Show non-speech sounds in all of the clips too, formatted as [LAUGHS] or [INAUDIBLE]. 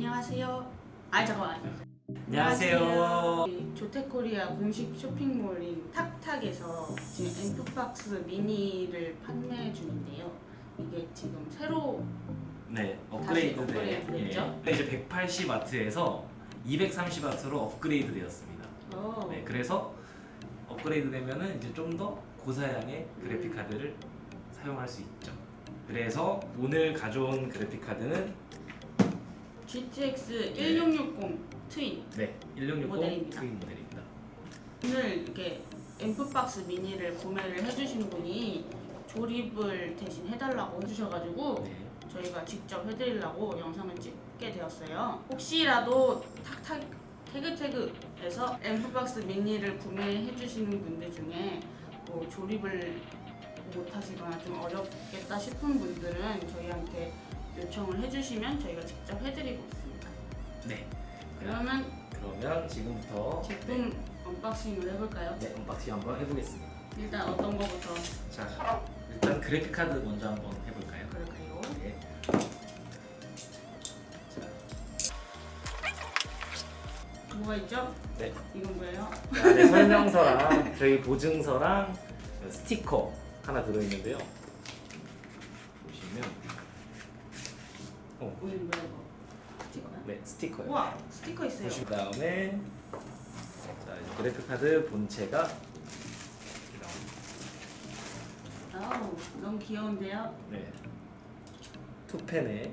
안녕하세요. 아 잠깐만. 안녕하세요. 이 조텍코리아 공식 쇼핑몰인 탁탁에서 지금 앰프박스 미니를 판매 중인데요. 이게 지금 새로 네, 업그레이드 업그레이드 됐죠? 예. 이제 180 와트에서 230 와트로 업그레이드 되었습니다. 어, 네, 그래서 업그레이드 되면은 이제 좀 더 고사양의 그래픽 카드를 사용할 수 있죠. 그래서 오늘 가져온 그래픽 카드는 GTX 1660 트윈. 네, 1660 모델입니다. 트윈 모델입니다. 오늘 이렇게 앰프박스 미니를 구매를 해주신 분이 조립을 대신 해달라고 해주셔가지고 네. 저희가 직접 해드리려고 영상을 찍게 되었어요. 혹시라도 탁탁 태그태그에서 앰프박스 미니를 구매해주시는 분들 중에 뭐 조립을 못하시거나 좀 어렵겠다 싶은 분들은 저희한테 요청을 해주시면 저희가 직접 해드리고 있습니다. 네. 그러면 그러면 지금부터 제품 unboxing을 해볼까요? 네, unboxing 한번 해보겠습니다. 일단 어떤 거부터 자, 일단 그래픽 카드 먼저 한번 해볼까요? 그럴까요? 네. 뭐가 있죠? 네. 이건 뭐예요? 그 안에 설명서랑 저희 보증서랑 스티커 하나 들어있는데요. 보시면 어, 뭐야 이거? 스티커야? 네 스티커요. 우와 스티커 있어요. 보신 다음에 자 이제 그래픽 카드 본체가. 아우 너무 귀여운데요? 네. 투펜에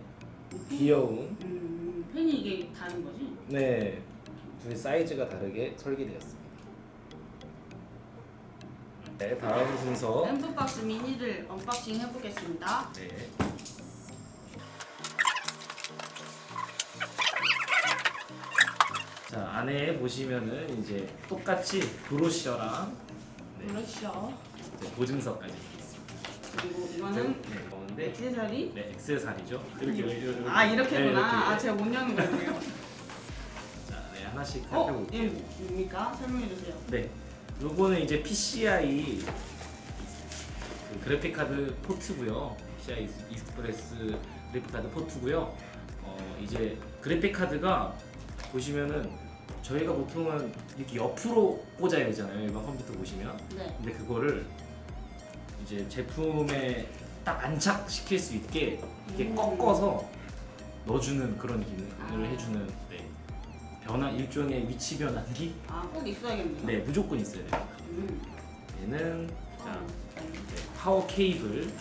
귀여운 음 팬이 이게 다른 거지? 네 둘이 사이즈가 다르게 설계되었습니다. 네 다음 순서 앰프박스 미니를 unboxing 해보겠습니다. 네. 자 안에 보시면은 이제 똑같이 brochure랑 네, 그렇죠. 이제 보증서까지 이렇게 있습니다. 그리고 이거는 네, 가운데 액세서리. 네 액세서리죠. 이렇게 이렇게, 아 이렇게구나. 네, 아 이렇게. 제가 못 여는 거네요. [LAUGHS] 자, 네 하나씩 어? 살펴볼게요. 이게 뭡니까? 설명해 주세요. 네, 요거는 이제 PCI 그 그래픽 카드 포트고요. PCI Express 그래픽 카드 포트고요. 어, 이제 그래픽 카드가 보시면은 저희가 보통은 이렇게 옆으로 꽂아야 되잖아요. 일반 컴퓨터 보시면. 네. 근데 그거를 이제 제품에 딱 안착시킬 수 있게 이렇게 음. 꺾어서 넣어주는 그런 기능을 아. 해주는 네. 변환 일종의 위치 변환기 아꼭 있어야겠네요. 네, 무조건 있어야 돼요. 음. 얘는 자, 어, 네, 파워 케이블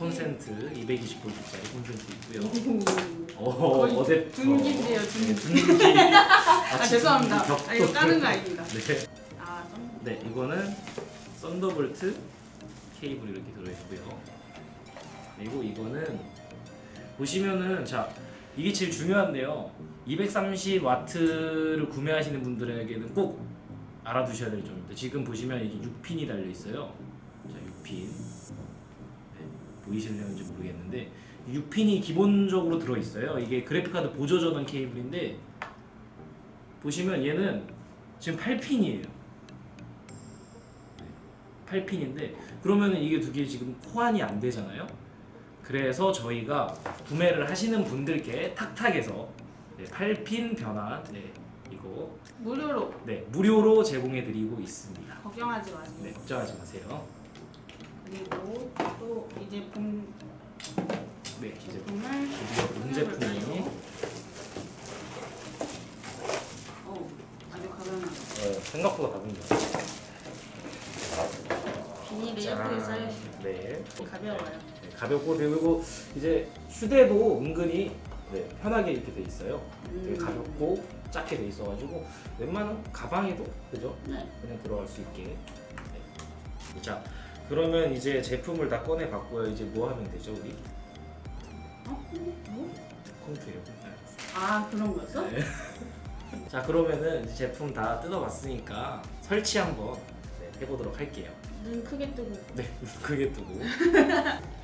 콘센트 220V짜리 콘센트 있고요. 어, 어댑터. 둔기인데요, 둔기. 네, 둔기. [LAUGHS] 아 죄송합니다. 아 이거 까는 거 아닙니다. 네. 아 좀. 네, 이거는 Thunderbolt 케이블 이렇게 들어있고요. 그리고 이거는 보시면은 자 이게 제일 중요한데요. 230와트를 구매하시는 분들에게는 꼭 알아두셔야 될 점입니다. 지금 보시면 이게 6핀이 달려 있어요. 자, 6핀. 네, 보이실려는지 모르겠는데 6핀이 기본적으로 들어 있어요. 이게 그래픽카드 보조 전원 케이블인데 보시면 얘는 지금 8핀이에요. 8핀인데 그러면 이게 두 개 지금 호환이 안 되잖아요. 그래서 저희가 구매를 하시는 분들께 탁탁해서 네, 8핀 변환 네, 이거 무료로 네, 무료로 제공해 드리고 있습니다. 걱정하지 마세요. 네, 걱정하지 마세요. 그리고 또 이 제품 네, 이제 제품을 드디어 본 제품이 어 아주 가벼운 어, 생각보다 가볍네요. 비닐이 짠. 예쁘게 쌓여있어요. 네, 가벼워요. 네, 가볍고 그리고 이제 휴대도 은근히 네, 편하게 이렇게 돼 있어요. 되게 음. 가볍고 작게 돼 있어가지고 웬만한 가방에도 그죠? 네. 그냥 들어갈 수 있게. 네. 자, 그러면 이제 제품을 다 꺼내 봤고요. 이제 뭐 하면 되죠, 우리? 어? 뭐? 컴퓨터요. 아 그런 거였어? 네. 자, 그러면은 제품 다 뜯어봤으니까 설치 한번 네, 해보도록 할게요. 눈 크게 뜨고 네, 크게 뜨고. [LAUGHS]